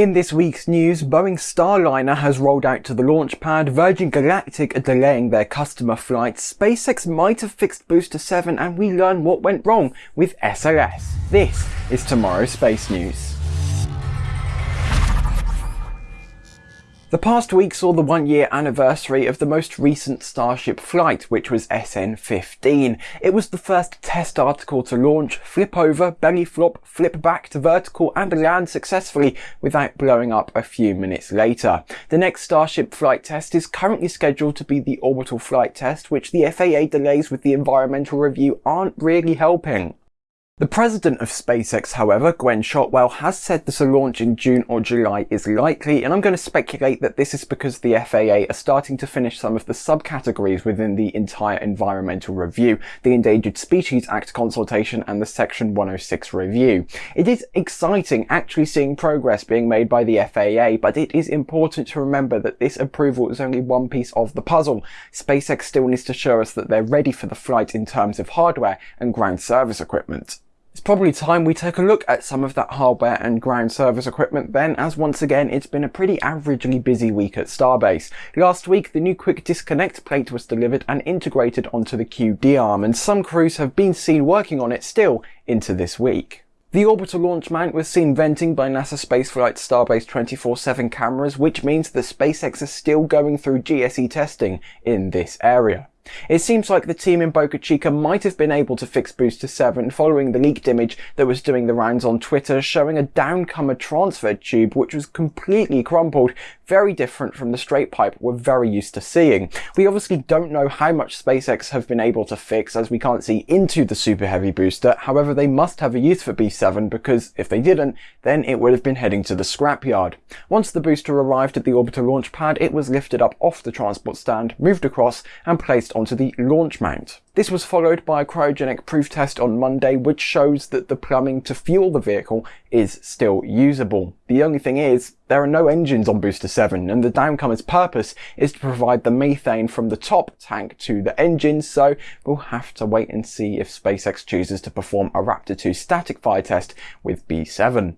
In this week's news, Boeing Starliner has rolled out to the launch pad, Virgin Galactic are delaying their customer flights, SpaceX might have fixed Booster 7 and we learn what went wrong with SLS. This is tomorrow's Space News. The past week saw the one year anniversary of the most recent Starship flight, which was SN15. It was the first test article to launch, flip over, belly flop, flip back to vertical and land successfully without blowing up a few minutes later. The next Starship flight test is currently scheduled to be the orbital flight test, which the FAA delays with the environmental review aren't really helping. The president of SpaceX, however, Gwynne Shotwell, has said that a launch in June or July is likely, and I'm going to speculate that this is because the FAA are starting to finish some of the subcategories within the entire environmental review, the Endangered Species Act consultation and the Section 106 review. It is exciting actually seeing progress being made by the FAA, but it is important to remember that this approval is only one piece of the puzzle. SpaceX still needs to show us that they're ready for the flight in terms of hardware and ground service equipment. It's probably time we take a look at some of that hardware and ground service equipment then, as once again it's been a pretty averagely busy week at Starbase. Last week the new quick disconnect plate was delivered and integrated onto the QD arm, and some crews have been seen working on it still into this week. The orbital launch mount was seen venting by NASA Spaceflight Starbase 24-7 cameras, which means that SpaceX is still going through GSE testing in this area. It seems like the team in Boca Chica might have been able to fix Booster 7 following the leaked image that was doing the rounds on Twitter showing a downcomer transfer tube which was completely crumpled, very different from the straight pipe we're very used to seeing. We obviously don't know how much SpaceX have been able to fix as we can't see into the Super Heavy booster, however they must have a use for B7 because if they didn't, then it would have been heading to the scrapyard. Once the booster arrived at the orbital launch pad, it was lifted up off the transport stand, moved across and placed placed onto the launch mount. This was followed by a cryogenic proof test on Monday which shows that the plumbing to fuel the vehicle is still usable. The only thing is, there are no engines on Booster 7 and the downcomer's purpose is to provide the methane from the top tank to the engines so we'll have to wait and see if SpaceX chooses to perform a Raptor 2 static fire test with B7.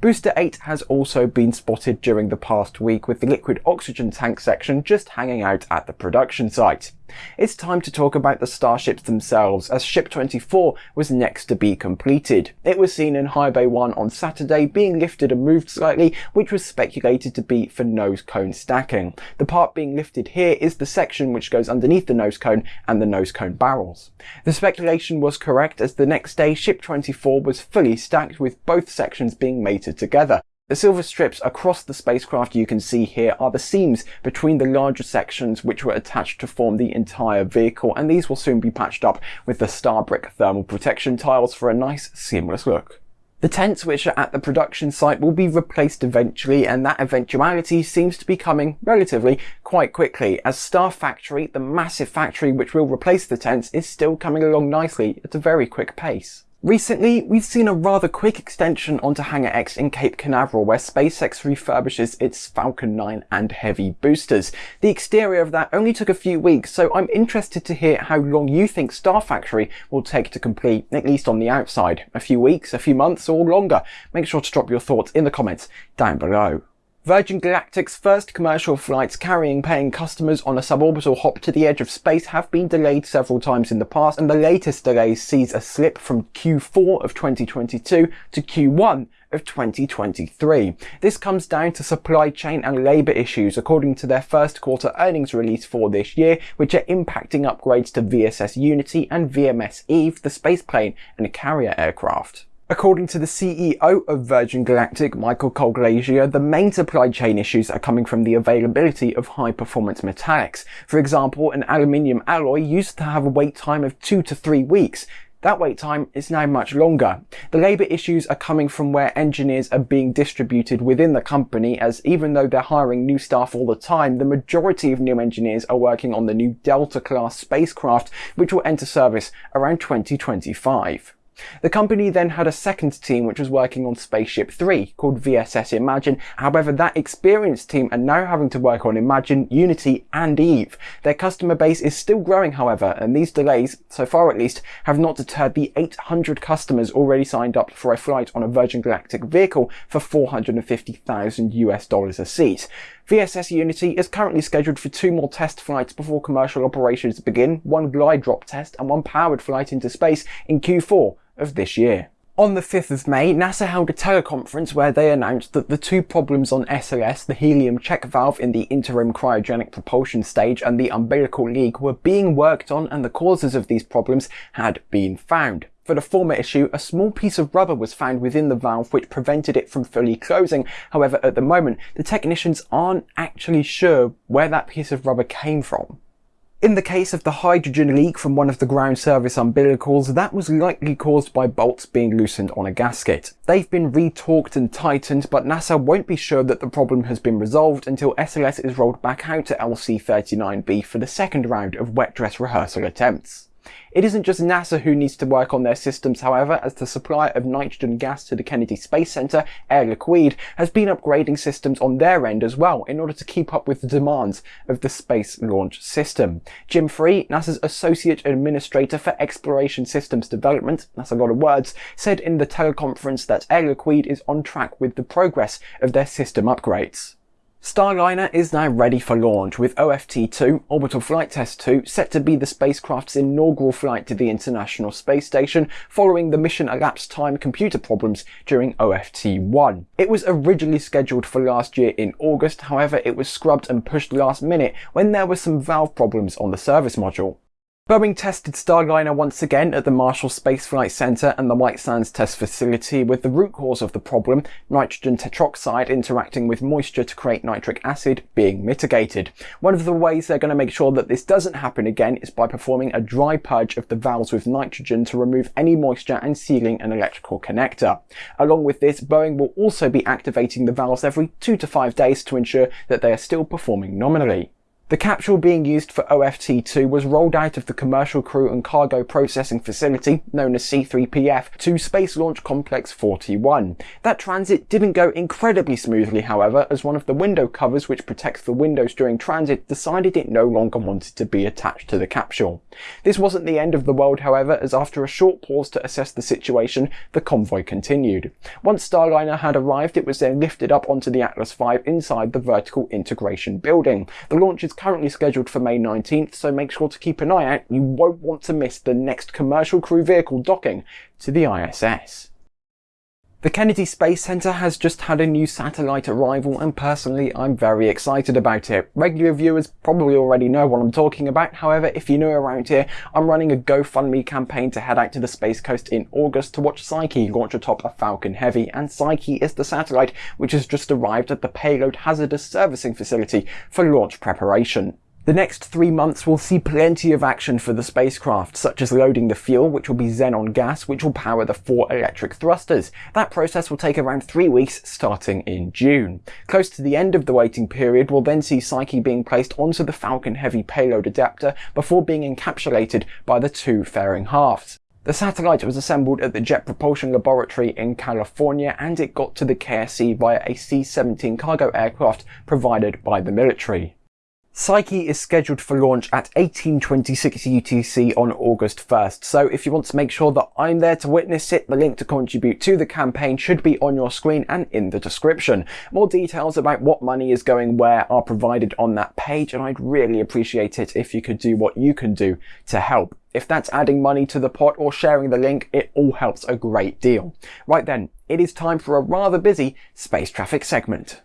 Booster 8 has also been spotted during the past week with the liquid oxygen tank section just hanging out at the production site. It's time to talk about the starships themselves as Ship 24 was next to be completed. It was seen in High Bay 1 on Saturday being lifted and moved slightly which was speculated to be for nose cone stacking. The part being lifted here is the section which goes underneath the nose cone and the nose cone barrels. The speculation was correct as the next day Ship 24 was fully stacked with both sections being mated together. The silver strips across the spacecraft you can see here are the seams between the larger sections which were attached to form the entire vehicle and these will soon be patched up with the Starbrick thermal protection tiles for a nice seamless look. The tents which are at the production site will be replaced eventually and that eventuality seems to be coming relatively quite quickly as Star Factory, the massive factory which will replace the tents, is still coming along nicely at a very quick pace. Recently, we've seen a rather quick extension onto Hangar X in Cape Canaveral where SpaceX refurbishes its Falcon 9 and Heavy boosters. The exterior of that only took a few weeks, so I'm interested to hear how long you think Star Factory will take to complete, at least on the outside. A few weeks, a few months, or longer? Make sure to drop your thoughts in the comments down below. Virgin Galactic's first commercial flights carrying paying customers on a suborbital hop to the edge of space have been delayed several times in the past and the latest delay sees a slip from Q4 of 2022 to Q1 of 2023. This comes down to supply chain and labour issues according to their first quarter earnings release for this year, which are impacting upgrades to VSS Unity and VMS Eve, the spaceplane and carrier aircraft. According to the CEO of Virgin Galactic, Michael Colglazier, the main supply chain issues are coming from the availability of high-performance metallics. For example, an aluminium alloy used to have a wait time of two to three weeks. That wait time is now much longer. The labour issues are coming from where engineers are being distributed within the company as even though they're hiring new staff all the time, the majority of new engineers are working on the new Delta class spacecraft which will enter service around 2025. The company then had a second team which was working on Spaceship 3 called VSS Imagine. However, that experienced team are now having to work on Imagine, Unity and Eve. Their customer base is still growing however, and these delays, so far at least, have not deterred the 800 customers already signed up for a flight on a Virgin Galactic vehicle for 450,000 US dollars a seat. VSS Unity is currently scheduled for two more test flights before commercial operations begin, one glide drop test and one powered flight into space in Q4 of this year. On the 5th of May, NASA held a teleconference where they announced that the two problems on SLS, the helium check valve in the interim cryogenic propulsion stage and the umbilical leak were being worked on and the causes of these problems had been found. For the former issue, a small piece of rubber was found within the valve which prevented it from fully closing. However, at the moment, the technicians aren't actually sure where that piece of rubber came from. In the case of the hydrogen leak from one of the ground service umbilicals, that was likely caused by bolts being loosened on a gasket. They've been retorqued and tightened, but NASA won't be sure that the problem has been resolved until SLS is rolled back out to LC-39B for the second round of wet dress rehearsal attempts. It isn't just NASA who needs to work on their systems, however, as the supply of nitrogen gas to the Kennedy Space Center, Air Liquide, has been upgrading systems on their end as well in order to keep up with the demands of the Space Launch System. Jim Free, NASA's Associate Administrator for Exploration Systems Development, that's a lot of words, said in the teleconference that Air Liquide is on track with the progress of their system upgrades. Starliner is now ready for launch with OFT-2, Orbital Flight Test 2, set to be the spacecraft's inaugural flight to the International Space Station following the mission elapsed time computer problems during OFT-1. It was originally scheduled for last year in August, however it was scrubbed and pushed last minute when there were some valve problems on the service module. Boeing tested Starliner once again at the Marshall Space Flight Center and the White Sands Test Facility with the root cause of the problem, nitrogen tetroxide interacting with moisture to create nitric acid, being mitigated. One of the ways they're going to make sure that this doesn't happen again is by performing a dry purge of the valves with nitrogen to remove any moisture and sealing an electrical connector. Along with this, Boeing will also be activating the valves every two to five days to ensure that they are still performing nominally. The capsule being used for OFT-2 was rolled out of the Commercial Crew and Cargo Processing Facility, known as C3PF, to Space Launch Complex 41. That transit didn't go incredibly smoothly, however, as one of the window covers which protects the windows during transit decided it no longer wanted to be attached to the capsule. This wasn't the end of the world, however, as after a short pause to assess the situation, the convoy continued. Once Starliner had arrived, it was then lifted up onto the Atlas V inside the Vertical Integration Building. The launch is currently scheduled for May 19th, so make sure to keep an eye out. You won't want to miss the next commercial crew vehicle docking to the ISS. The Kennedy Space Center has just had a new satellite arrival and personally I'm very excited about it. Regular viewers probably already know what I'm talking about, however if you're new around here, I'm running a GoFundMe campaign to head out to the Space Coast in August to watch Psyche launch atop a Falcon Heavy and Psyche is the satellite which has just arrived at the Payload Hazardous Servicing Facility for launch preparation. The next three months will see plenty of action for the spacecraft, such as loading the fuel, which will be xenon gas, which will power the four electric thrusters. That process will take around three weeks, starting in June. Close to the end of the waiting period, we'll then see Psyche being placed onto the Falcon Heavy payload adapter before being encapsulated by the two fairing halves. The satellite was assembled at the Jet Propulsion Laboratory in California and it got to the KSC via a C-17 cargo aircraft provided by the military. Psyche is scheduled for launch at 1826 UTC on August 1st, so if you want to make sure that I'm there to witness it, the link to contribute to the campaign should be on your screen and in the description. More details about what money is going where are provided on that page, and I'd really appreciate it if you could do what you can do to help. If that's adding money to the pot or sharing the link, it all helps a great deal. Right then, it is time for a rather busy space traffic segment.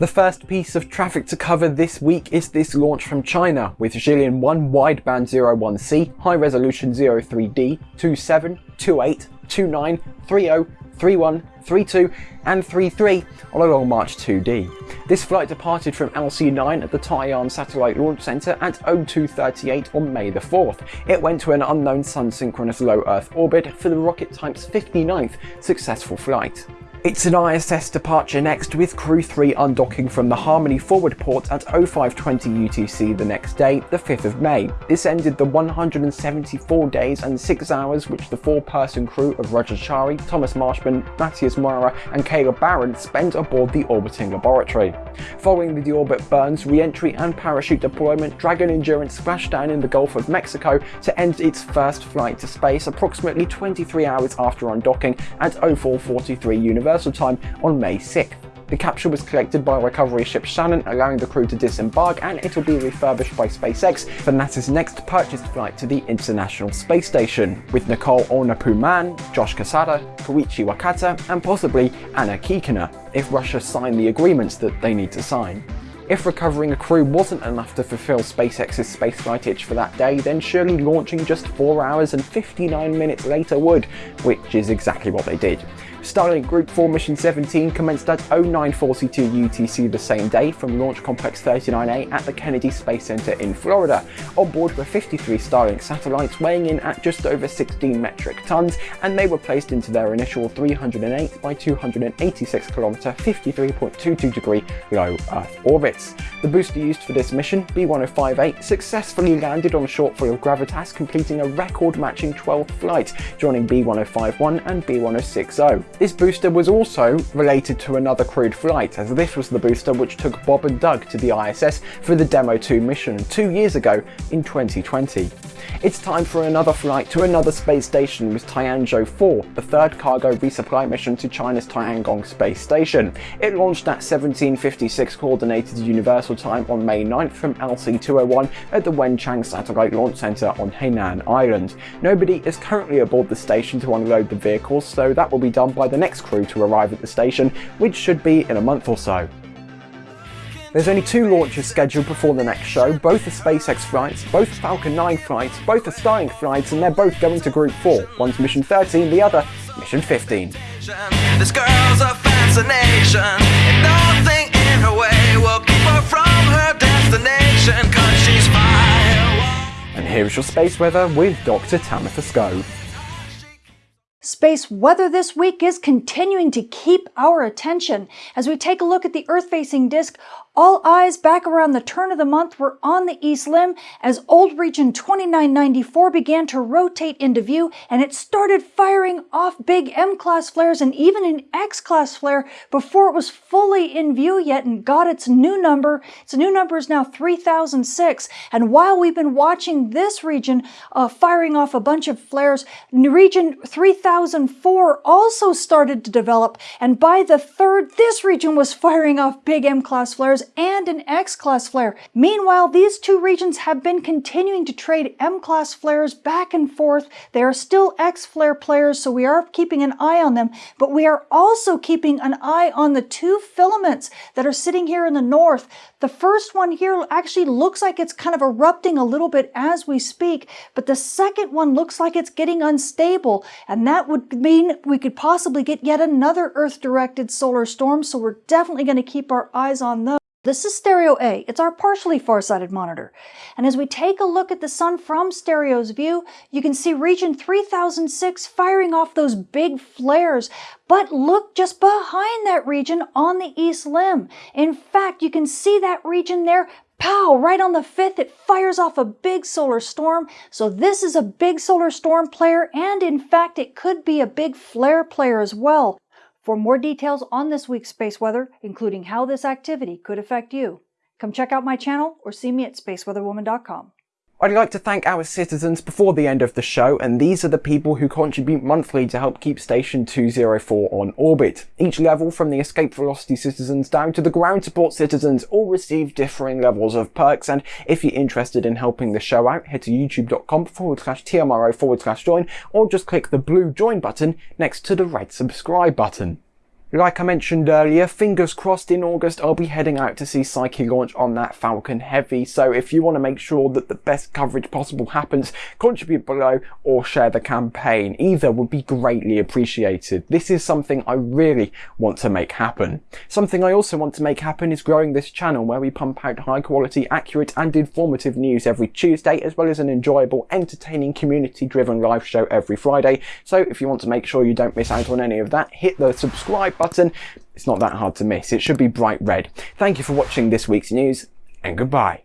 The first piece of traffic to cover this week is this launch from China with Jilin 1 wideband 01C, high resolution 03D, 27, 28, 29, 30, 31, 32 and 33 on a Long March 2D. This flight departed from LC-9 at the Taiyuan Satellite Launch Center at 0238 on May the 4th. It went to an unknown sun synchronous low Earth orbit for the rocket type's 59th successful flight. It's an ISS departure next with Crew 3 undocking from the Harmony forward port at 0520 UTC the next day, the 5th of May. This ended the 174 days and 6 hours which the four-person crew of Raja Chari, Thomas Marshburn, Matthias Maurer and Kayla Barron spent aboard the orbiting laboratory. Following the deorbit burns, re-entry and parachute deployment, Dragon Endurance splashed down in the Gulf of Mexico to end its first flight to space approximately 23 hours after undocking at 0443 Universal Universal Time on May 6th. The capsule was collected by recovery ship Shannon, allowing the crew to disembark, and it'll be refurbished by SpaceX for NASA's next purchased flight to the International Space Station, with Nicole Aunapu Mann, Josh Cassada, Koichi Wakata, and possibly Anna Kikina, if Russia sign the agreements that they need to sign. If recovering a crew wasn't enough to fulfill SpaceX's spaceflight itch for that day, then surely launching just 4 hours and 59 minutes later would, which is exactly what they did. Starlink Group 4 Mission 17 commenced at 0942 UTC the same day from Launch Complex 39A at the Kennedy Space Center in Florida. On board were 53 Starlink satellites weighing in at just over 16 metric tons, and they were placed into their initial 308 by 286 kilometer 53.22 degree low Earth orbits. The booster used for this mission, B1058, successfully landed on a shortfall of gravitas, completing a record-matching 12th flight, joining B1051 and B1060. This booster was also related to another crewed flight, as this was the booster which took Bob and Doug to the ISS for the Demo 2 mission two years ago in 2020. It's time for another flight to another space station with Tianzhou 4, the third cargo resupply mission to China's Tiangong space station. It launched at 1756 Coordinated Universal Time on May 9th from LC-201 at the Wenchang Satellite Launch Center on Hainan Island. Nobody is currently aboard the station to unload the vehicles, so that will be done by the next crew to arrive at the station, which should be in a month or so. There's only two launches scheduled before the next show, both are SpaceX flights, both Falcon 9 flights, both are Starlink flights, and they're both going to Group 4. One's Mission 13, the other Mission 15. This girl's a fascination, and nothing in her way will keep her from her destination, cause she's fire. And here's your space weather with Dr. Tamitha Skov. Space weather this week is continuing to keep our attention. As we take a look at the Earth-facing disk all eyes back around the turn of the month were on the east limb as old region 2994 began to rotate into view and it started firing off big M-class flares and even an X-class flare before it was fully in view yet and got its new number. Its new number is now 3006 and while we've been watching this region uh, firing off a bunch of flares, region 3004 also started to develop and by the third, this region was firing off big M-class flares and an X-class flare. Meanwhile, these two regions have been continuing to trade M-class flares back and forth. They are still X-flare players, so we are keeping an eye on them, but we are also keeping an eye on the two filaments that are sitting here in the north. The first one here actually looks like it's kind of erupting a little bit as we speak, but the second one looks like it's getting unstable, and that would mean we could possibly get yet another Earth-directed solar storm, so we're definitely going to keep our eyes on those. This is stereo A. It's our partially far-sighted monitor. And as we take a look at the sun from stereo's view, you can see region 3006 firing off those big flares. But look just behind that region on the east limb. In fact, you can see that region there Pow! Right on the 5th, it fires off a big solar storm. So this is a big solar storm player, and in fact, it could be a big flare player as well. For more details on this week's space weather, including how this activity could affect you, come check out my channel or see me at spaceweatherwoman.com. I'd like to thank our citizens before the end of the show, and these are the people who contribute monthly to help keep Station 204 on orbit. Each level, from the escape velocity citizens down to the ground support citizens, all receive differing levels of perks, and if you're interested in helping the show out, head to youtube.com forward slash TMRO forward slash join, or just click the blue join button next to the red subscribe button. Like I mentioned earlier, fingers crossed in August I'll be heading out to see Psyche launch on that Falcon Heavy, so if you want to make sure that the best coverage possible happens, contribute below or share the campaign. Either would be greatly appreciated. This is something I really want to make happen. Something I also want to make happen is growing this channel where we pump out high quality, accurate and informative news every Tuesday, as well as an enjoyable, entertaining, community driven live show every Friday. So if you want to make sure you don't miss out on any of that, hit the subscribe button. It's not that hard to miss. It should be bright red. Thank you for watching this week's news and goodbye.